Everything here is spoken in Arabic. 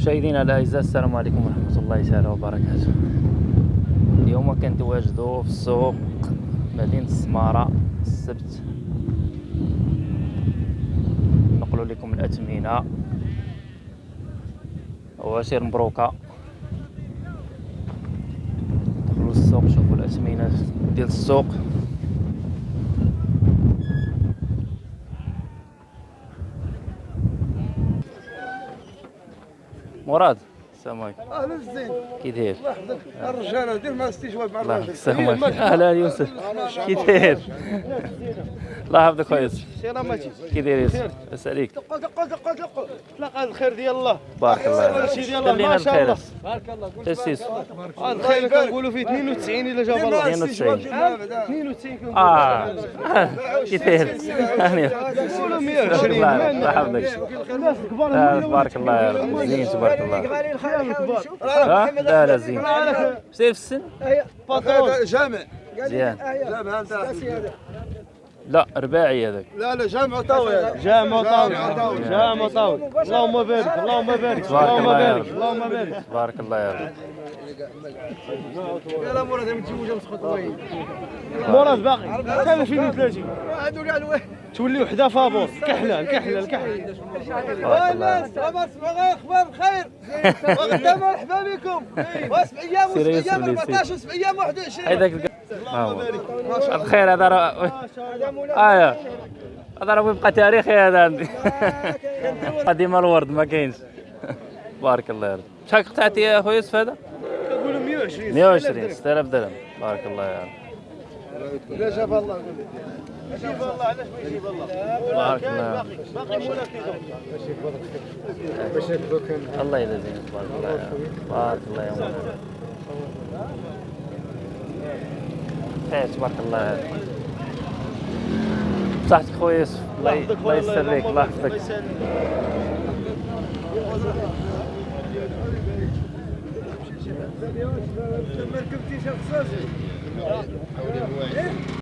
مشاهدينا الأعزاء السلام عليكم ورحمة الله تعالى وبركاته. اليوم كنتواجدوا في السوق مدينة السماره السبت. نقول لكم الاثمنه وعشير مبروكة. دخلوا للسوق شوفوا الاثمنه ديال السوق. مراد. السلام عليكم أهلا الزين. كي داير؟ الله يحفظك الرجاله دير مع استجواب مع الله الراجل السلام عليكم أهلا يوسف. كي داير؟ الله يحفظك خويا يوسف. سلامتي كي داير يوسف؟ لاباس عليك دقوا دقوا دقوا دقوا تلاقى الخير ديال الله. بارك الله الله خلينا بخير أس. بارك الله. تسيس آه، الخير كنقولوا فيه 92 الا جاب الله. 92. 92 كنقولوا آه. كي داير؟ هاني كنقولوا الله 120 الله يحفظك. آه، تبارك الله. يا رب زين تبارك الله. الكبار ها لا لا زين. سير في السن؟ جامع. مزيان جامع انت لا رباعي هذاك. لا لا جامع طاوي جامع طاوي. جامع طاوي. اللهم بارك اللهم بارك اللهم بارك. اللهم بارك. تبارك الله يا رب. يلا مراد متزوجه مسخوط وين مراد باقي. كان 2030 هادو كاع الوين تولي وحده فابوس كحلة الكحله الكحله تبارك الله صباح أخبار بخير وغدا مرحبا بكم وسبع أيام وسبع أيام يوسف 14 وسبع أيام 21 هذاك الخير هذا راه آه هذا راه يبقى تاريخي هذا عندي قديم الورد ما كاينش بارك الله يا رب شحال قطعتي يا خويا يوسف هذا كنقولوا 120 120 6000 درهم بارك الله يا رب لا جاب الله الله علاش ما الله الله باقي الله يجزيك تبارك الله يا رب بارك الله يا تبارك الله بصحتك خويا يوسف الله ي- الله يحفظك ما